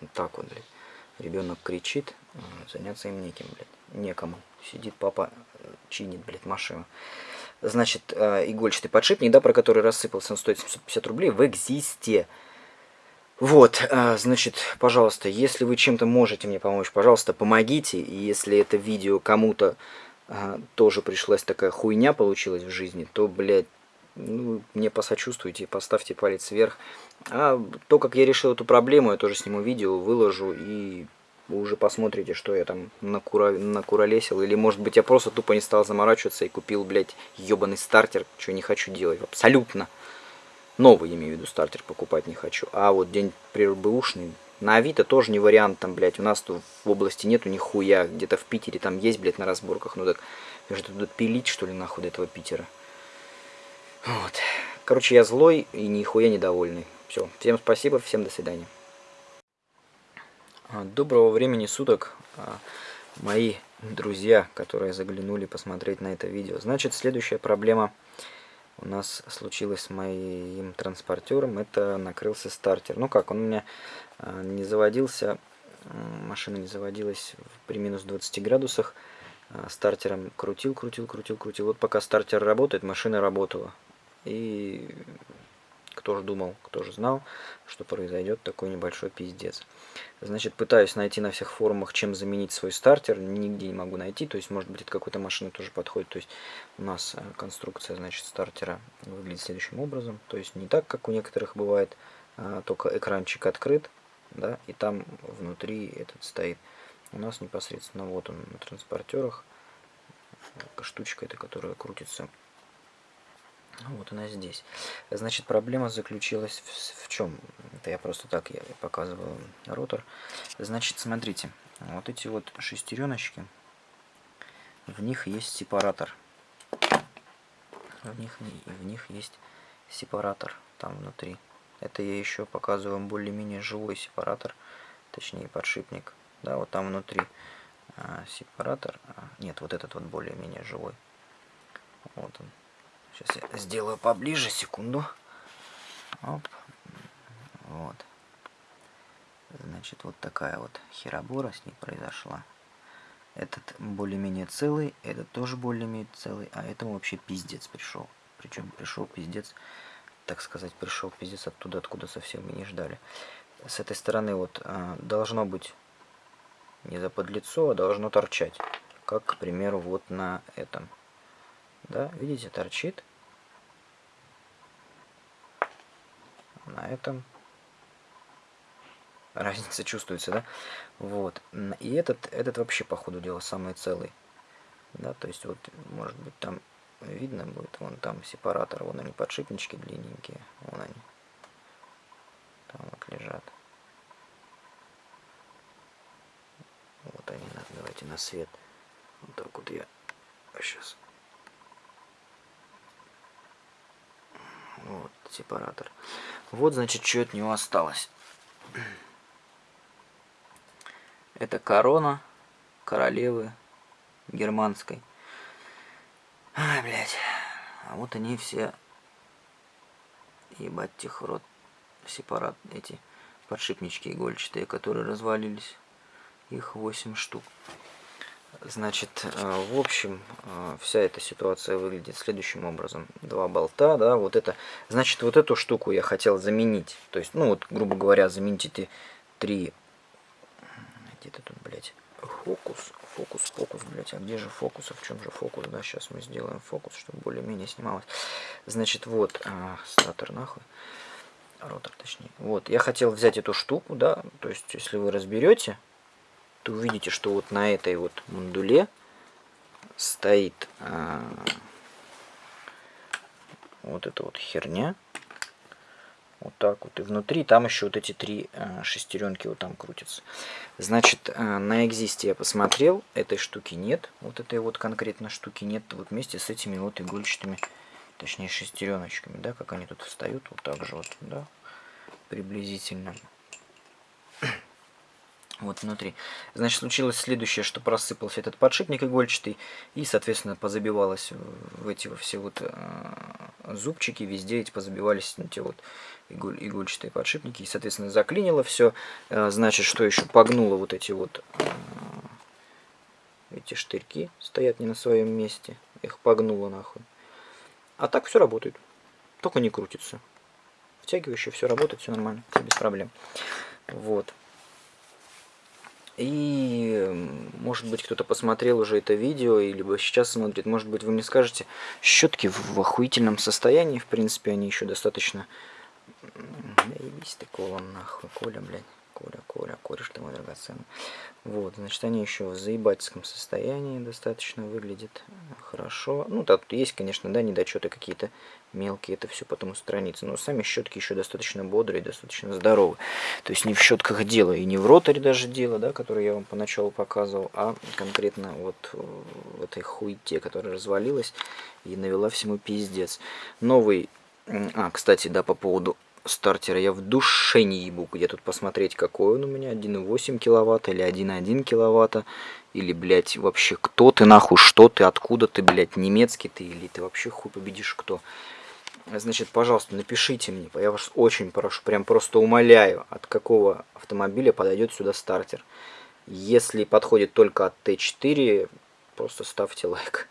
Вот так вот, блядь. Ребенок кричит, заняться им неким, блядь. Некому. Сидит папа, э, чинит, блядь, машину. Значит, э, игольчатый подшипник, да, про который рассыпался, он стоит 750 рублей в Экзисте. Вот, э, значит, пожалуйста, если вы чем-то можете мне помочь, пожалуйста, помогите. И если это видео кому-то тоже пришлась такая хуйня получилась в жизни, то, блядь, ну, мне посочувствуйте, поставьте палец вверх. А то, как я решил эту проблему, я тоже сниму видео, выложу и вы уже посмотрите, что я там накура... накуролесил. Или, может быть, я просто тупо не стал заморачиваться и купил, блядь, ебаный стартер, что не хочу делать. Абсолютно. Новый, имею в виду, стартер покупать не хочу. А вот день прибэушный, на Авито тоже не вариант, там, блядь, у нас тут в области нету нихуя. Где-то в Питере там есть, блядь, на разборках. Ну так, я же туда пилить, что ли, нахуй, до этого Питера. Вот. Короче, я злой и нихуя недовольный. Все. Всем спасибо, всем до свидания. А, доброго времени суток, а, мои друзья, которые заглянули посмотреть на это видео. Значит, следующая проблема у нас случилась с моим транспортером. Это накрылся стартер. Ну как, он у меня а, не заводился, машина не заводилась при минус 20 градусах. Стартером крутил, крутил, крутил, крутил. Вот пока стартер работает, машина работала. И кто же думал, кто же знал, что произойдет такой небольшой пиздец. Значит, пытаюсь найти на всех форумах, чем заменить свой стартер. Нигде не могу найти. То есть, может быть, это какой-то машины тоже подходит. То есть, у нас э, конструкция, значит, стартера выглядит следующим образом. То есть, не так, как у некоторых бывает, а только экранчик открыт, да, и там внутри этот стоит. У нас непосредственно вот он на транспортерах. Штучка эта, которая крутится вот она здесь. Значит, проблема заключилась в, в чем? Это я просто так я показываю ротор. Значит, смотрите, вот эти вот шестереночки, в них есть сепаратор. В них, в них есть сепаратор там внутри. Это я еще показываю более-менее живой сепаратор, точнее подшипник. Да, вот там внутри а, сепаратор. А, нет, вот этот вот более-менее живой. Вот он. Сейчас я сделаю поближе, секунду. Оп. Вот. Значит, вот такая вот херобора с ней произошла. Этот более-менее целый, этот тоже более-менее целый, а этому вообще пиздец пришел. Причем пришел пиздец, так сказать, пришел пиздец оттуда, откуда совсем мы не ждали. С этой стороны вот а, должно быть не за подлицо, а должно торчать. Как, к примеру, вот на этом. Да, видите, торчит. На этом разница чувствуется, да? Вот. И этот, этот вообще, по ходу дела, самый целый. Да, то есть вот, может быть, там видно будет, вон там сепаратор, вон они подшипнички длинненькие, вон они. Там вот лежат. Вот они, давайте на свет. Вот так вот я сейчас. Вот, сепаратор. Вот, значит, что от него осталось. Это корона королевы германской. Ай, блядь. А вот они все, ебать, тех рот, сепарат, эти подшипнички игольчатые, которые развалились. Их 8 штук. Значит, э, в общем, э, вся эта ситуация выглядит следующим образом. Два болта, да, вот это. Значит, вот эту штуку я хотел заменить. То есть, ну вот, грубо говоря, заменить эти три... Где-то тут, блядь, фокус, фокус, фокус, блядь. А где же фокус? А в чем же фокус? Да, сейчас мы сделаем фокус, чтобы более-менее снималось. Значит, вот, а, статор нахуй. Ротор, точнее. Вот, я хотел взять эту штуку, да, то есть, если вы разберете, то увидите, что вот на этой вот мандуле стоит а, вот эта вот херня. Вот так вот. И внутри там еще вот эти три а, шестеренки вот там крутятся. Значит, а, на экзисте я посмотрел, этой штуки нет. Вот этой вот конкретно штуки нет. Вот вместе с этими вот игольчатыми, точнее шестереночками, да, как они тут встают, вот так же вот, да, приблизительно. Вот внутри. Значит, случилось следующее, что просыпался этот подшипник игольчатый, и, соответственно, позабивалось в эти все вот э, зубчики, везде эти позабивались эти вот иголь, игольчатые подшипники, и, соответственно, заклинило все. Э, значит, что еще погнуло вот эти вот э, эти штырьки, стоят не на своем месте, их погнуло нахуй. А так все работает, только не крутится. Втягивающее все работает, все нормально, все без проблем. Вот. И, может быть, кто-то посмотрел уже это видео, или сейчас смотрит. Может быть, вы мне скажете, щетки в охуительном состоянии. В принципе, они еще достаточно... Ты, Кола, нахуй, Коля, блядь. Коля, Коля, кореш ты мой драгоценный. Вот, значит, они еще в заебательском состоянии достаточно выглядят хорошо. Ну, тут есть, конечно, да, недочеты какие-то мелкие, это все потом устранится. Но сами щетки еще достаточно бодрые, достаточно здоровые. То есть не в щетках дело, и не в роторе даже дело, да, который я вам поначалу показывал, а конкретно вот в этой хуйте, которая развалилась и навела всему пиздец. Новый, а, кстати, да, по поводу стартера я в душе не ебу, где тут посмотреть, какой он у меня, 1,8 киловатт или 1,1 киловатта, или, блядь, вообще кто ты нахуй, что ты, откуда ты, блядь, немецкий ты, или ты вообще хуй победишь кто. Значит, пожалуйста, напишите мне, я вас очень прошу, прям просто умоляю, от какого автомобиля подойдет сюда стартер. Если подходит только от Т4, просто ставьте лайк.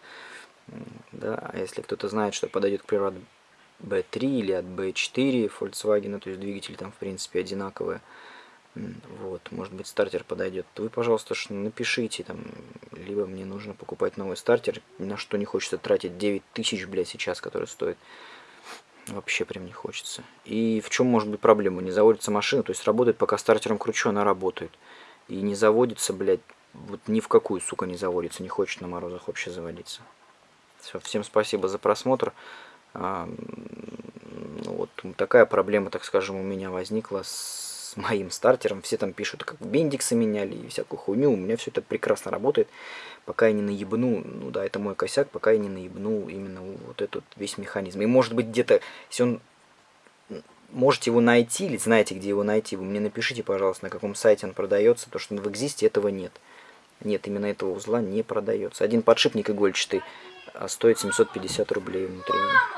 Да, а если кто-то знает, что подойдет, к примеру, B3 или от B4 Volkswagen, то есть двигатели там в принципе одинаковые. Вот, может быть стартер подойдет. Вы, пожалуйста, напишите там, либо мне нужно покупать новый стартер, на что не хочется тратить 9 тысяч, блядь, сейчас, который стоит. Вообще прям не хочется. И в чем может быть проблема? Не заводится машина, то есть работает, пока стартером кручу, она работает. И не заводится, блядь, вот ни в какую, сука, не заводится, не хочет на морозах вообще заводиться. Все, всем спасибо за просмотр. Ну, вот такая проблема, так скажем, у меня возникла с моим стартером. Все там пишут, как бендиксы меняли и всякую хуйню. У меня все это прекрасно работает, пока я не наебну, ну да, это мой косяк, пока я не наебну именно вот этот весь механизм. И может быть где-то, если он можете его найти, или знаете, где его найти, вы мне напишите, пожалуйста, на каком сайте он продается, то что в Экзисте этого нет. Нет, именно этого узла не продается. Один подшипник игольчатый а стоит 750 рублей внутренний.